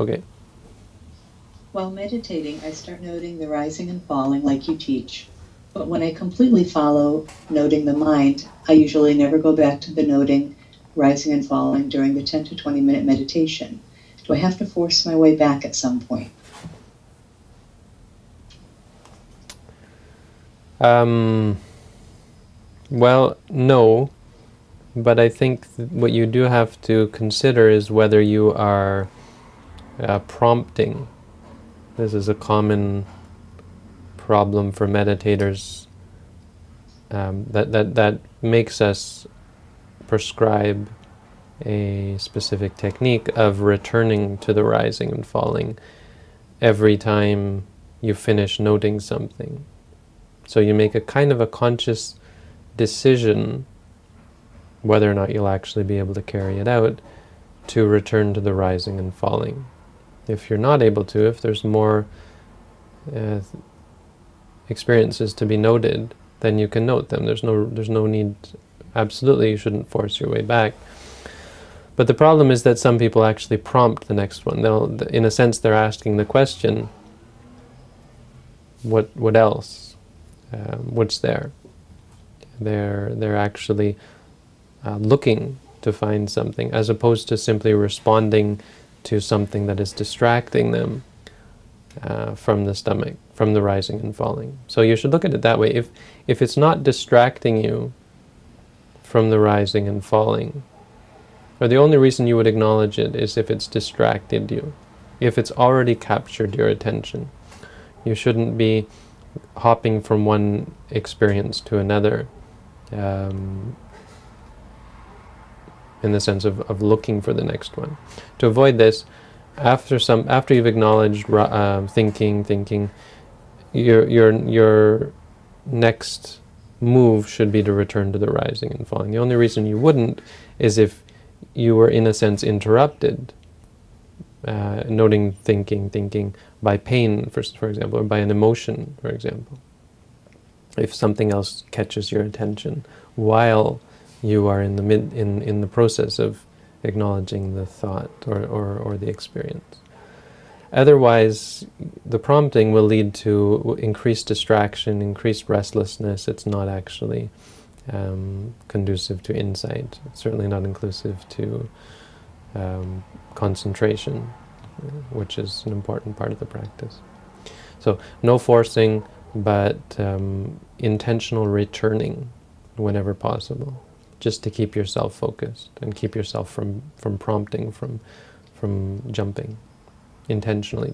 Okay. While meditating, I start noting the rising and falling like you teach. But when I completely follow noting the mind, I usually never go back to the noting rising and falling during the 10 to 20 minute meditation. Do I have to force my way back at some point? Um, well, no, but I think what you do have to consider is whether you are uh, prompting. This is a common problem for meditators um, that, that, that makes us prescribe a specific technique of returning to the rising and falling every time you finish noting something. So you make a kind of a conscious decision whether or not you'll actually be able to carry it out to return to the rising and falling. If you're not able to, if there's more uh, experiences to be noted, then you can note them. There's no, there's no need, absolutely you shouldn't force your way back. But the problem is that some people actually prompt the next one. They'll, in a sense, they're asking the question, what, what else? Um, what's there? They're, they're actually uh, looking to find something, as opposed to simply responding to something that is distracting them uh, from the stomach, from the rising and falling. So you should look at it that way. If, if it's not distracting you from the rising and falling, or the only reason you would acknowledge it is if it's distracted you, if it's already captured your attention. You shouldn't be hopping from one experience to another um, in the sense of, of looking for the next one. To avoid this, after some after you've acknowledged uh, thinking, thinking, your your your next move should be to return to the rising and falling. The only reason you wouldn't is if you were in a sense interrupted, uh, noting thinking, thinking by pain, for, for example, or by an emotion, for example. If something else catches your attention while you are in the mid in in the process of acknowledging the thought or, or, or the experience. Otherwise, the prompting will lead to increased distraction, increased restlessness. It's not actually um, conducive to insight. It's certainly not inclusive to um, concentration, which is an important part of the practice. So no forcing, but um, intentional returning whenever possible just to keep yourself focused and keep yourself from, from prompting, from, from jumping, intentionally